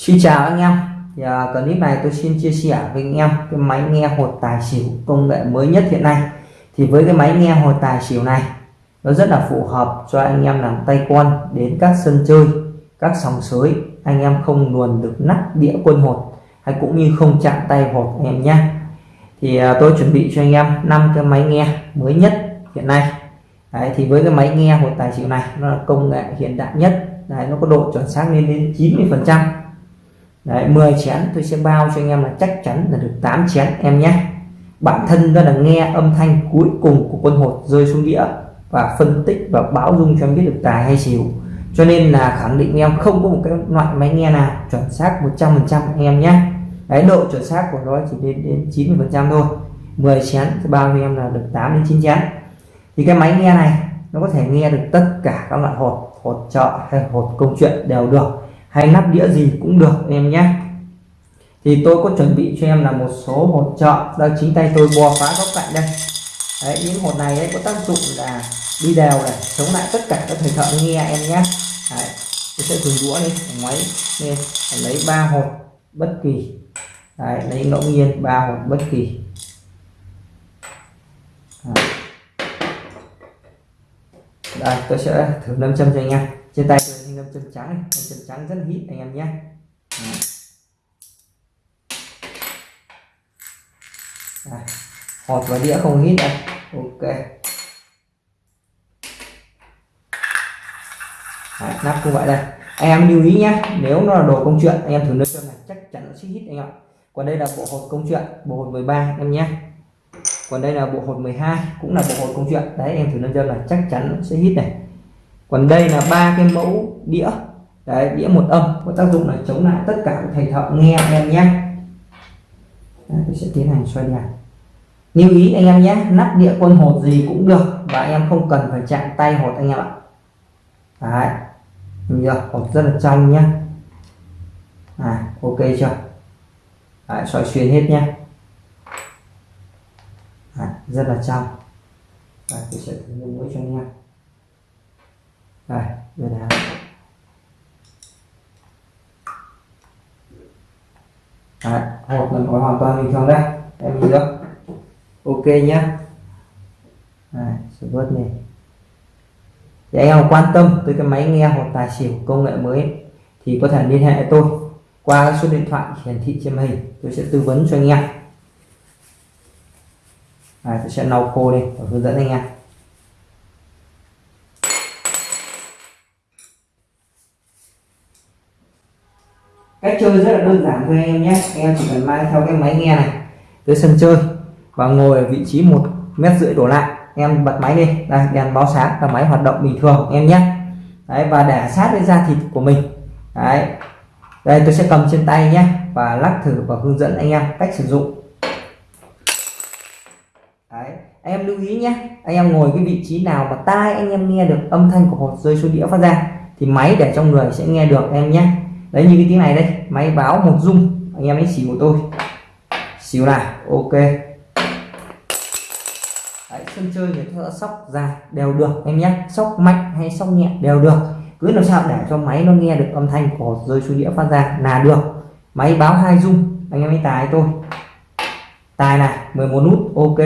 Xin chào anh em. Thì uh, clip này tôi xin chia sẻ với anh em cái máy nghe hột tài xỉu công nghệ mới nhất hiện nay. Thì với cái máy nghe hột tài xỉu này nó rất là phù hợp cho anh em làm tay con đến các sân chơi các sòng sới. Anh em không luồn được nắp đĩa quân hột hay cũng như không chạm tay hột anh em nhé. Thì uh, tôi chuẩn bị cho anh em năm cái máy nghe mới nhất hiện nay. Đấy, thì với cái máy nghe hột tài xỉu này nó là công nghệ hiện đại nhất. Đấy, nó có độ chuẩn xác lên đến 90 phần trăm. Đấy, 10 chén tôi sẽ bao cho anh em là chắc chắn là được 8 chén em nhé. Bản thân đó là nghe âm thanh cuối cùng của quân hột rơi xuống đĩa và phân tích và báo dung cho em biết được tài hay xỉu. Cho nên là khẳng định em không có một cái loại máy nghe nào chuẩn xác 100 phần trăm em nhé. Đấy độ chuẩn xác của nó chỉ đến đến 90 phần trăm thôi. 10 chén thì bao cho em là được 8 đến 9 chén. Thì cái máy nghe này nó có thể nghe được tất cả các loại hột hột trợ hay hột công chuyện đều được hay nắp đĩa gì cũng được em nhé. Thì tôi có chuẩn bị cho em là một số hột trợ. Đó chính tay tôi bò phá góc cạnh đây. Đấy, những hột này ấy, có tác dụng là đi đều này chống lại tất cả các thầy thợ nghe em nhé. Đấy, tôi sẽ dùng đũa đi máy lên lấy ba hột bất kỳ. Đấy, lấy ngẫu nhiên ba hột bất kỳ. Đấy. đây tôi sẽ thử lâm châm cho anh em trên tay tôi chân trắng nâm trắng rất hít anh em nhé. Đây. hột và đĩa không hít đây ok. Đấy, nắp cũng vậy đây. Anh em lưu ý nhé nếu nó là đồ công chuyện anh em thử nâng châm này chắc chắn nó sẽ hít anh ạ. Còn đây là bộ hột công chuyện bộ hột 13 em nhé. Còn đây là bộ hột 12 cũng là bộ hột công chuyện. Đấy em thử nâng châm là chắc chắn sẽ hít này còn đây là ba cái mẫu đĩa. Đấy đĩa một âm có tác dụng là chống lại tất cả các thầy thợ nghe em nhé. Đấy, tôi sẽ tiến hành xoay đèn lưu ý anh em nhé nắp đĩa quân hột gì cũng được và anh em không cần phải chạm tay hột anh em ạ. Đấy nhìn chưa? Hột rất là trong nhé. À ok chưa? Đấy, xoay xuyên hết nhé. À, rất là trong đấy, tôi sẽ thử mũi cho anh em đây đây này, Đấy, hộp lần có hoàn toàn bình thường đây. Em nhìn được. Ok nhá. Đấy, sẽ vớt này thì anh em quan tâm tới cái máy nghe hoặc tài xỉu công nghệ mới thì có thể liên hệ tôi qua số điện thoại hiển thị trên màn hình. Tôi sẽ tư vấn cho anh em. À, tôi sẽ lau khô đi và hướng dẫn anh em. Cách chơi rất là đơn giản thôi anh em nhé. Anh em chỉ cần mang theo cái máy nghe này tới sân chơi và ngồi ở vị trí một mét rưỡi đổ lại. Em bật máy đi. Đây, đèn báo sáng và máy hoạt động bình thường em nhé. Đấy, và để sát với da thịt của mình. Đấy. Đây, tôi sẽ cầm trên tay nhé và lắc thử và hướng dẫn anh em cách sử dụng. Đấy anh em lưu ý nhé. Anh em ngồi cái vị trí nào mà tai anh em nghe được âm thanh của hột rơi xuống đĩa phát ra thì máy để trong người sẽ nghe được em nhé đấy như cái tiếng này đây máy báo một dung anh em ấy xỉu của tôi xỉu này ok. Đấy, sân chơi người ta sóc dài đều được em nhé. Sóc mạnh hay sóc nhẹ đều được. Cứ làm sao để cho máy nó nghe được âm thanh của rơi xuống đĩa phát ra là được. Máy báo hai dung anh em ấy tài tôi tài này 11 nút ok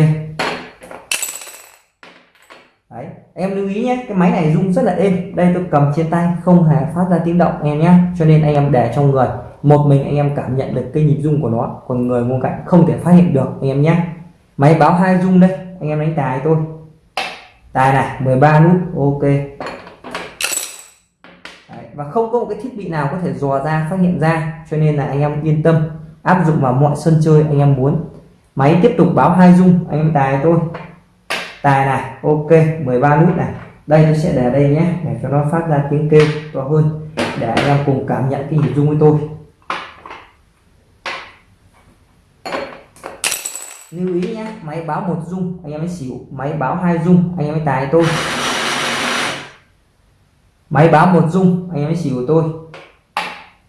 em lưu ý nhé cái máy này rung rất là êm. Đây tôi cầm trên tay không hề phát ra tiếng động em nhé. Cho nên anh em để trong người. Một mình anh em cảm nhận được cái nhịp rung của nó. Còn người bên cạnh không thể phát hiện được anh em nhé. Máy báo hai rung đây. Anh em đánh tài tôi tài này 13 nút. Ok. Đấy, và không có một cái thiết bị nào có thể dò ra phát hiện ra. Cho nên là anh em yên tâm. Áp dụng vào mọi sân chơi anh em muốn. Máy tiếp tục báo hai rung. Anh em tài tôi tài này, ok 13 nút này. Đây tôi sẽ để đây nhé, để cho nó phát ra tiếng kêu to hơn, để anh em cùng cảm nhận cái nhịp rung với tôi. Lưu ý nhé, máy báo một rung, anh em mới xỉu, máy báo hai rung, anh em mới tài tôi. Máy báo một rung, anh em mới xỉu tôi.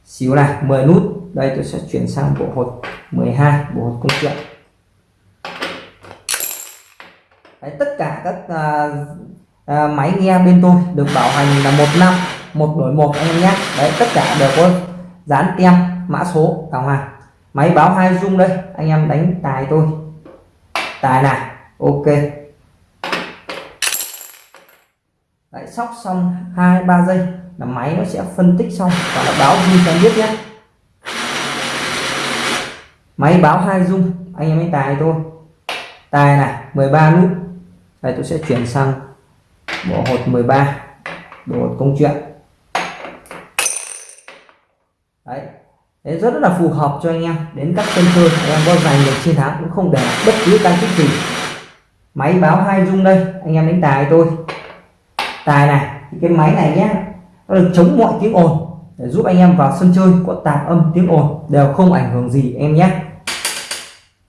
Xỉu này 10 nút. Đây tôi sẽ chuyển sang bộ hột 12 bộ hột công chuyện. Đấy, tất cả các uh, uh, máy nghe bên tôi được bảo hành là một năm một đổi một anh em nhé. Đấy tất cả đều có dán tem mã số cả hoàng máy báo hai dung đây anh em đánh tài tôi. Tài này ok. Đấy, sóc xong hai ba giây là máy nó sẽ phân tích xong và nó báo ghi cho biết nhé. Máy báo hai dung anh em đánh tài tôi. Tài này 13 nút đây tôi sẽ chuyển sang bộ hột 13 bộ hột công chuyện. Đấy Đấy, rất là phù hợp cho anh em. Đến các sân chơi anh em có giành được chiến thắng cũng không để bất cứ tăng tích gì. Máy báo hai dung đây anh em đánh tài tôi. Tài này cái máy này nhé nó được chống mọi tiếng ồn để giúp anh em vào sân chơi có tạp âm tiếng ồn đều không ảnh hưởng gì em nhé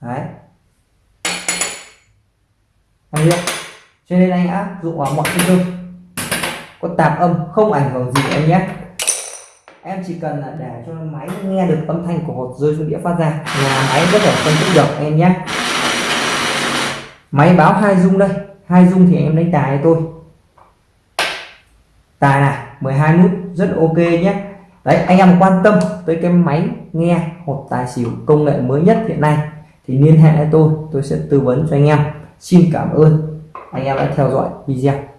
đấy. Anh biết cho nên anh áp dụng vào mọi sân chơi có tạp âm, không ảnh hưởng gì em nhé. Em chỉ cần là để cho máy nghe được âm thanh của hột rơi xuống đĩa phát ra là máy có thể phân tích được em nhé. Máy báo hai dung đây. Hai dung thì em đánh tài tôi tài này 12 nút, rất ok nhé. Đấy, anh em quan tâm tới cái máy nghe hột tài xỉu công nghệ mới nhất hiện nay thì liên hệ với tôi tôi sẽ tư vấn cho anh em. Xin cảm ơn anh em đã theo dõi video.